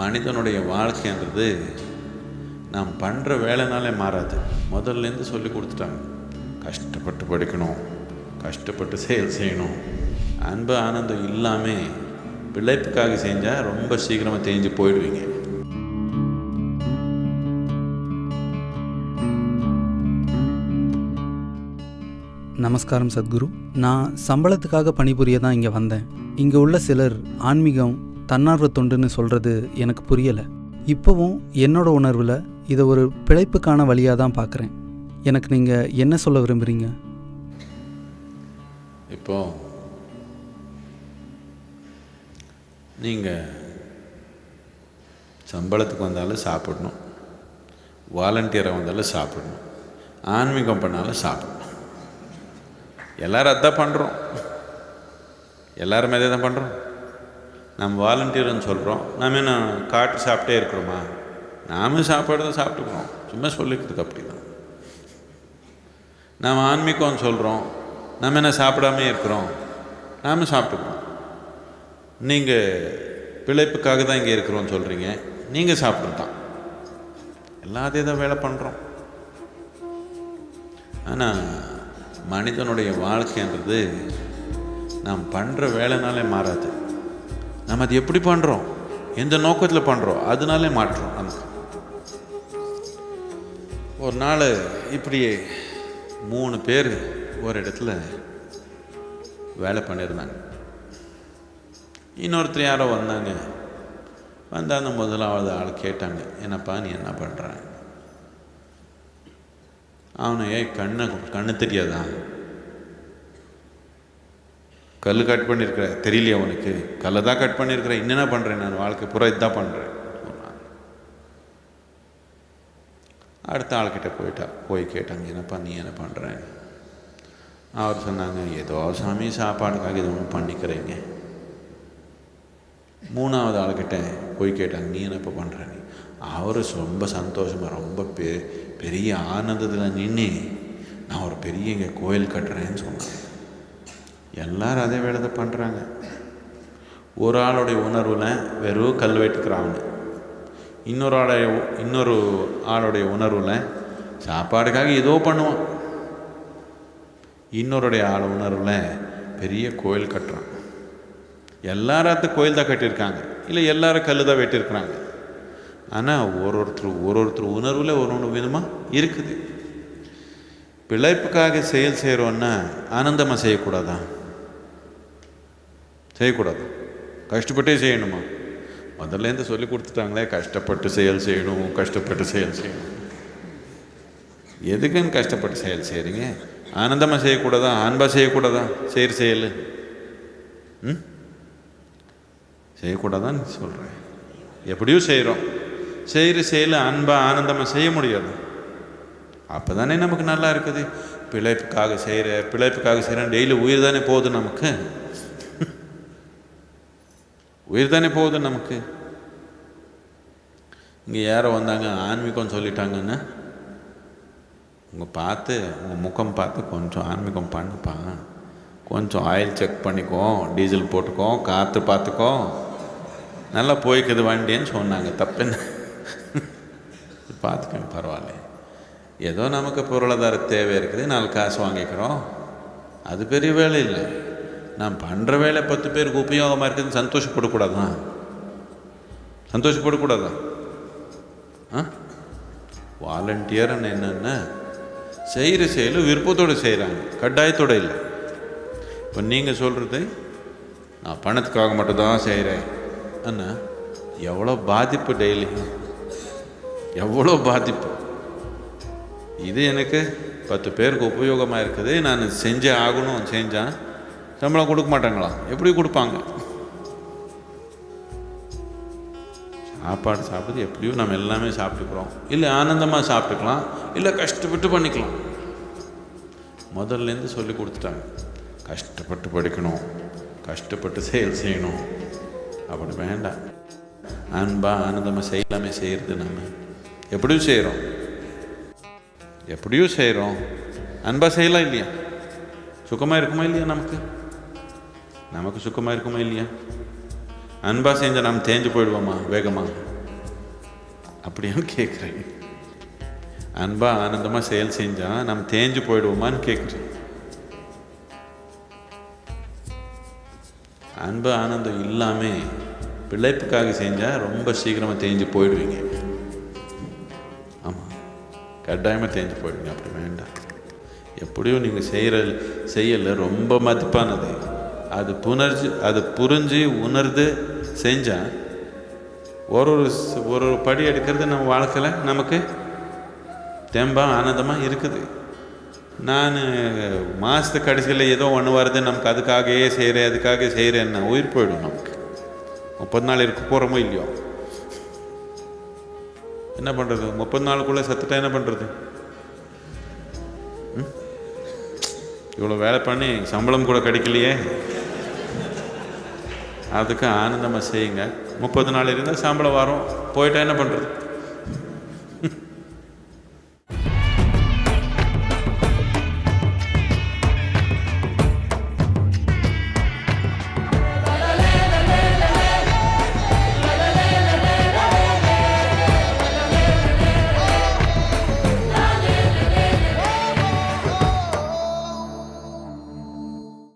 மனிதனுடைய வாழ்க்கைன்றது நாம் பண்ணுற வேலைனாலே மாறாது. முதல்லேருந்து சொல்லி கொடுத்துட்டாங்க. கஷ்டப்பட்டு படிக்கணும் கஷ்டப்பட்டு செயல் செய்யணும். அன்பு ஆனந்தம் இல்லாமல் பிழைப்புக்காக செஞ்சால் ரொம்ப சீக்கிரமாக தேஞ்சு போயிடுவீங்க. நமஸ்காரம் சத்குரு. நான் சம்பளத்துக்காக பணிபுரிய தான் இங்கே வந்தேன். இங்கே உள்ள சிலர் ஆன்மீகம் தன்னார்வ தொண்டுன்னு சொல்கிறது எனக்கு புரியலை. இப்போவும் என்னோட உணர்வில் இதை ஒரு பிழைப்புக்கான வழியாக தான் பார்க்குறேன் எனக்கு நீங்கள் என்ன சொல்ல விரும்புகிறீங்க இப்போ நீங்கள் சம்பளத்துக்கு வந்தாலும் சாப்பிடணும். வாலண்டியராக வந்தாலும் சாப்பிடணும். ஆன்மீகம் பண்ணாலும் சாப்பிடணும். எல்லோரும் அதான் பண்ணுறோம் எல்லாருமே அதே தான் பண்ணுறோம் நம்ம வாலண்டியர்னு சொல்கிறோம் நாம என்ன காட்டு சாப்பிட்டே இருக்கிறோமா? நாமும் சாப்பாடு தான் சாப்பிட்டுக்கிறோம். சும்மா சொல்லிக்கிறதுக்கு அப்படி தான் நாம் ஆன்மீகம்னு சொல்கிறோம் நம்ம என்ன சாப்பிடாமே இருக்கிறோம். நாம சாப்பிட்டுக்கிறோம். நீங்கள் பிழைப்புக்காக தான் இங்கே இருக்கிறோம்னு சொல்கிறீங்க நீங்கள் சாப்பிட்றது தான் எல்லாம் அதே தான் வேலை பண்ணுறோம் ஆனால் மனிதனுடைய வாழ்க்கைன்றது நாம் பண்ணுற வேலைனாலே மாறாது. நம்ம அது எப்படி பண்ணுறோம் எந்த நோக்கத்தில் பண்ணுறோம் அதனாலே மாற்றோம். நமக்கு ஒரு நாள் இப்படியே மூணு பேர் ஒரு இடத்துல வேலை பண்ணியிருந்தாங்க. இன்னொருத்தர் யாரோ வந்தாங்க. வந்தால் அந்த முதலாவது ஆள் கேட்டாங்க என்னப்பா நீ என்ன பண்ணுற அவனு ஏய் கண்ணை கண்ணு தெரியாதான் கல் கட் பண்ணியிருக்கிற தெரியலையா அவனுக்கு கல்லை தான் கட் பண்ணியிருக்கிறேன் என்னென்ன பண்ணுறேன் நான்? வாழ்க்கை பூரா இதுதான் பண்ணுறேன் சொன்னான் அடுத்த ஆள்கிட்ட போயிட்டா போய் கேட்டாங்க என்னப்பா நீ என்ன பண்ணுறேன் அவர் சொன்னாங்க ஏதோ சாமி சாப்பாடுக்காக இது ஒன்று பண்ணிக்கிறீங்க. மூணாவது ஆள்கிட்ட போய் கேட்டாங்க நீ என்னப்பா பண்ணுற நீ? அவர் ரொம்ப சந்தோஷமாக ரொம்ப பெ பெரிய ஆனந்தத்தில் நின்று நான் ஒரு பெரிய இங்கே கோயில் கட்டுறேன்னு சொன்னாங்க எல்லாரும் அதே வேலை தான் பண்ணுறாங்க ஒரு ஆளுடைய உணர்வில் வெறும் கல் வெட்டுக்கிறாங்க இன்னொரு ஆளுடைய இன்னொரு ஆளுடைய உணர்வில் சாப்பாடுக்காக ஏதோ பண்ணுவான். இன்னொருடைய ஆள் உணர்வில் பெரிய கோயில் கட்டுறான். எல்லாரும் கோயில் தான் கட்டியிருக்காங்க. இல்லை எல்லாரும் கல் தான் வெட்டியிருக்கிறாங்க. ஆனால் ஒரு ஒருத்தர் ஒரு ஒருத்தர் உணர்வில் ஒரு ஒன்று விதமாக இருக்குது. பிழைப்புக்காக செயல் செய்கிறோன்னா ஆனந்தமாக செய்யக்கூடாதான் செய்யக்கூடாது. கஷ்டப்பட்டே செய்யணுமா? முதல்லேருந்து சொல்லி கொடுத்துட்டாங்களே கஷ்டப்பட்டு செயல் செய்யணும் கஷ்டப்பட்டு செயல் செய்யணும். எதுக்குன்னு கஷ்டப்பட்டு செயல் செய்கிறீங்க ஆனந்தமாக செய்யக்கூடாதா? அன்பாக செய்யக்கூடாதா? செய்கிற செயல். ம்? செய்யக்கூடாதான்னு சொல்கிறேன் எப்படியும் செய்கிறோம் செய்கிற செயல் அன்பாக ஆனந்தமாக செய்ய முடியாது. அப்போ தானே நமக்கு நல்லா இருக்குது. பிழைப்புக்காக செய்கிற பிழைப்புக்காக செய்கிறேன் டெய்லி உயிர் தானே போகுது நமக்கு. உயிர் தானே போகுது நமக்கு? இங்கே யாரோ வந்தாங்க ஆன்மீகம் சொல்லிட்டாங்கன்னு. உங்கள் பார்த்து உங்கள் முகம் பார்த்து கொஞ்சம் ஆன்மீகம் பண்ணுப்பா. கொஞ்சம் ஆயில் செக் பண்ணிக்கோ டீசல் போட்டுக்கோ காற்று பார்த்துக்கோ. நல்லா போய்க்குது வண்டின்னு சொன்னாங்க. தப்புன்னு? பார்த்துக்கோங்க பரவாயில்ல ஏதோ நமக்கு பொருளாதார தேவை இருக்குது நாலு காசு வாங்கிக்கிறோம். அது பெரிய வேலை இல்லை. நான் பண்ணுற வேலை பத்து பேருக்கு உபயோகமாக இருக்குதுன்னு சந்தோஷப்படக்கூடாதா? சந்தோஷப்படக்கூடாதா? ஆ? வாலண்டியர்னு என்னென்னா செய்கிற செயல் விருப்பத்தோடு செய்கிறாங்க கட்டாயத்தோடு இல்லை. இப்போ நீங்கள் சொல்கிறது நான் பணத்துக்காக மட்டும்தான் செய்கிறேன் அண்ணா எவ்வளோ பாதிப்பு டெய்லி? எவ்வளோ பாதிப்பு? இது எனக்கு பத்து பேருக்கு உபயோகமாக இருக்குது. நான் செஞ்சே ஆகணும் செஞ்சேன் சம்பளம் கொடுக்க மாட்டாங்களா? எப்படி கொடுப்பாங்க? சாப்பாடு சாப்பிடுறது எப்படியும் நம்ம எல்லாமே சாப்பிட்டுக்கிறோம். இல்லை ஆனந்தமாக சாப்பிட்டுக்கலாம். இல்லை கஷ்டப்பட்டு பண்ணிக்கலாம். முதல்லேருந்து சொல்லி கொடுத்துட்டாங்க. கஷ்டப்பட்டு படிக்கணும். கஷ்டப்பட்டு செயல் செய்யணும். அப்படி வேண்டாம். அன்பா ஆனந்தமாக செய்யலாமே செய்கிறது நம்ம. எப்படியும் செய்கிறோம் எப்படியும் செய்கிறோம் அன்பா செய்யலாம் இல்லையா? சுகமாக இருக்குமா இல்லையா நமக்கு? நமக்கு சுக்கமாக இருக்குமா இல்லையா அன்பாக செஞ்சால் நாம் தேஞ்சு போயிடுவோமா வேகமா அப்படியான்னு கேட்குறேன் அன்பாக ஆனந்தமாக செயல் செஞ்சால் நம்ம தேஞ்சு போயிடுவோமான்னு கேட்குறேன் அன்பு ஆனந்தம் இல்லாமல் பிழைப்புக்காக செஞ்சால் ரொம்ப சீக்கிரமாக தேஞ்சு போயிடுவீங்க ஆமாம் கட்டாயமாக தேஞ்சு போயிடுவீங்க அப்படி வேண்டாம் எப்படியும் நீங்கள் செய்கிற செய்யல ரொம்ப மதிப்பானது அது புணர்ஜி அது புரிஞ்சு உணர்ந்து செஞ்சால் ஒரு ஒரு ஒரு ஒரு படி எடுக்கிறது நம்ம வாழ்க்கையில் நமக்கு தெம்பாக ஆனந்தமாக இருக்குது. நான் மாதத்து கடைசியில் ஏதோ ஒன்று வருது நமக்கு அதுக்காகவே செய்கிறேன் அதுக்காக செய்கிறேன்னா உயிர் போயிடும் நமக்கு. முப்பது நாள் இருக்க போகிறோமோ இல்லையோ? என்ன பண்ணுறது முப்பது நாளுக்குள்ளே சத்துட்டா என்ன பண்ணுறது இவ்வளோ வேலை பண்ணி சம்பளம் கூட கிடைக்கலையே. அதுக்கு ஆனந்தமாக செய்யுங்க. முப்பது நாள் இருந்தால் சம்பளம் வரும். போயிட்டால் என்ன பண்ணுறது